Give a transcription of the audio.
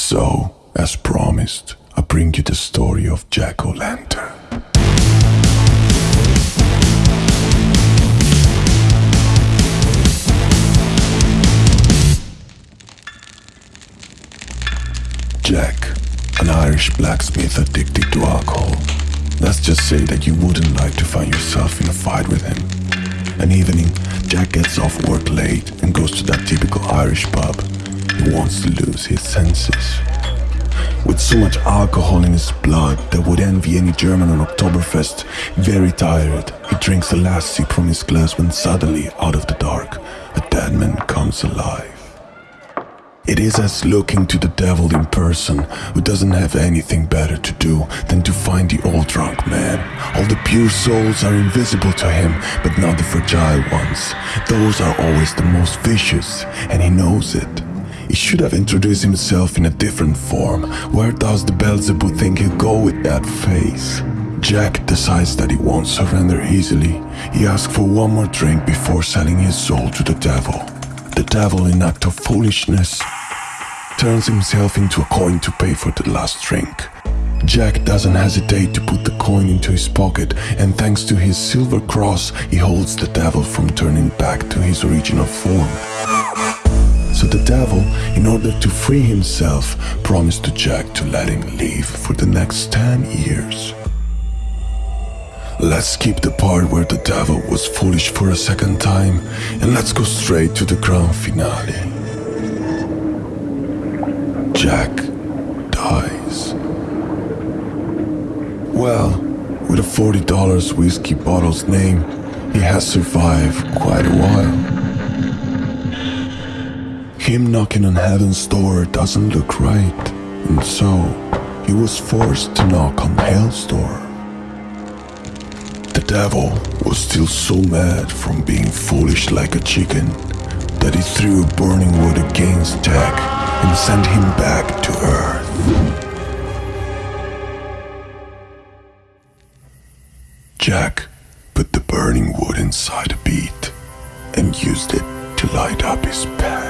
So, as promised, I bring you the story of Jack O'Lantern. Jack, an Irish blacksmith addicted to alcohol. Let's just say that you wouldn't like to find yourself in a fight with him. An evening, Jack gets off work late and goes to that typical Irish pub. He wants to lose his senses. With so much alcohol in his blood that would envy any German on Oktoberfest, very tired, he drinks the last sip from his glass when suddenly, out of the dark, a dead man comes alive. It is as looking to the devil in person, who doesn't have anything better to do than to find the old drunk man. All the pure souls are invisible to him, but not the fragile ones. Those are always the most vicious, and he knows it. He should have introduced himself in a different form. Where does the Beelzebub think he'll go with that face? Jack decides that he won't surrender easily. He asks for one more drink before selling his soul to the devil. The devil, in act of foolishness, turns himself into a coin to pay for the last drink. Jack doesn't hesitate to put the coin into his pocket, and thanks to his silver cross, he holds the devil from turning back to his original form. The devil, in order to free himself, promised to Jack to let him live for the next 10 years. Let's skip the part where the devil was foolish for a second time, and let's go straight to the grand finale. Jack dies. Well, with a $40 whiskey bottle's name, he has survived quite a while. Him knocking on heaven's door doesn't look right, and so he was forced to knock on hell's door. The devil was still so mad from being foolish like a chicken that he threw a burning wood against Jack and sent him back to Earth. Jack put the burning wood inside a beet and used it to light up his path.